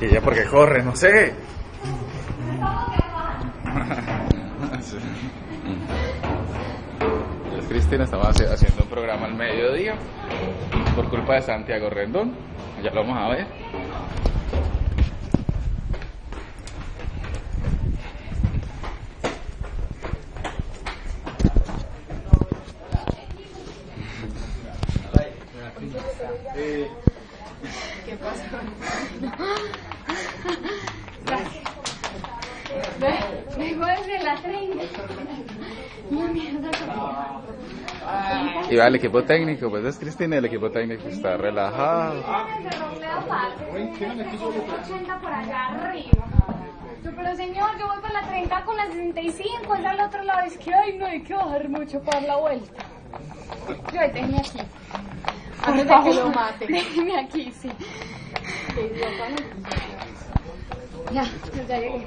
Y ella porque corre, no sé. Cristina estaba haci- haciendo un programa al mediodía por culpa de Santiago Rendón. Ya lo vamos a ver. Vengo desde la 30. La mierda Y va el equipo técnico, pues es Cristina, el equipo técnico está relajado. que romeo aparte. 80 por allá arriba. Yo, Pero señor, yo voy por la 30 con la 65, es al otro lado. Es que, ay, no hay que bajar mucho para dar la vuelta. Yo, déjeme aquí. Antes de que lo mate. Déjeme aquí, sí. Ya, ya llegué.